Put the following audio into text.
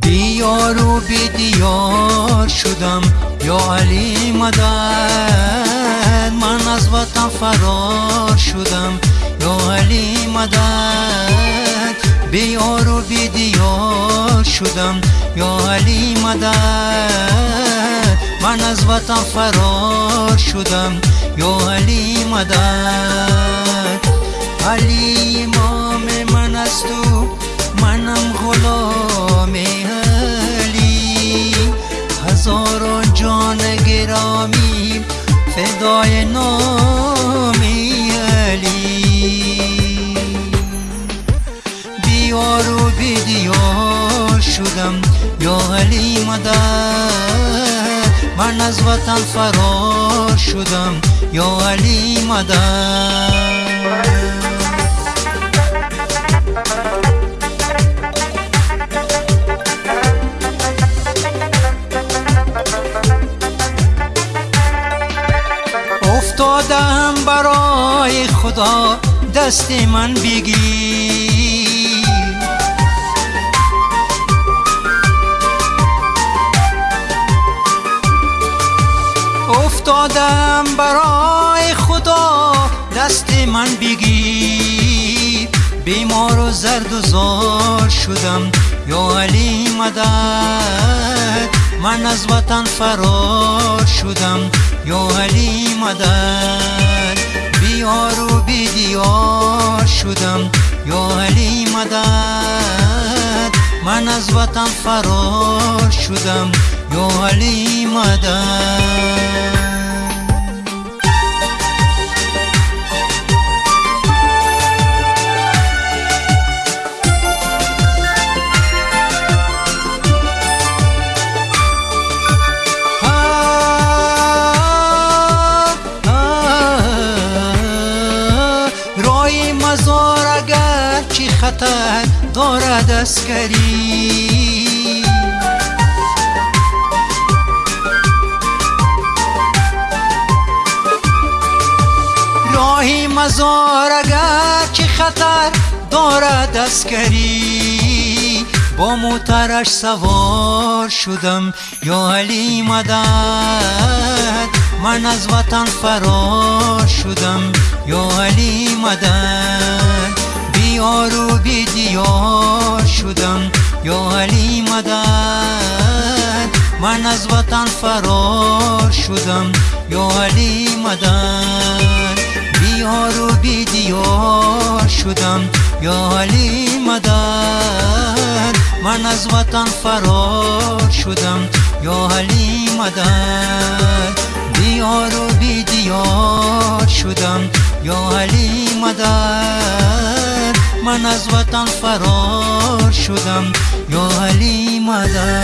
دیار و بی دیار شدم. ё алӣ мадад ман аз ватан фарор шудам ё алӣ мадад беёру бедиёр шудам ё алӣ мадад ман аз ватан фарор шудам ё алӣ мадад алӣ имоми ман аз ту манам ғулом فدای نامی علی. دیار و بیدیار شدم. یا علی مدد من از وطن فرار شدم. یا علی مدد خدا دست من بگیر. افتادم برای خدا دست من بگیر. بیمار و زرد و زار شدم. یا علی مدد من از وطن فرار شدم. یا علی مدد بیار و بیدیار شدم یا علی مدد من از وطن فرار شدم یا علی مدد مزار اگر چی خطر دارد اسکری راهی مزار اگر چی خطر دارد اسکری با موترش سوار شدم یا علی مدد. من از وطن فرار شدم یا علی مدد. بیار و بی دیار شدم یا علی مدد من از وطن فرار شدم یا علی مدد بیار و بی دیار شدم یا علی مدد من از وطن فرار شدم یا علی مدد بیار و بی دیار شدم یا علی مدد ман аз ватан фарор шудам. Ё али мадар.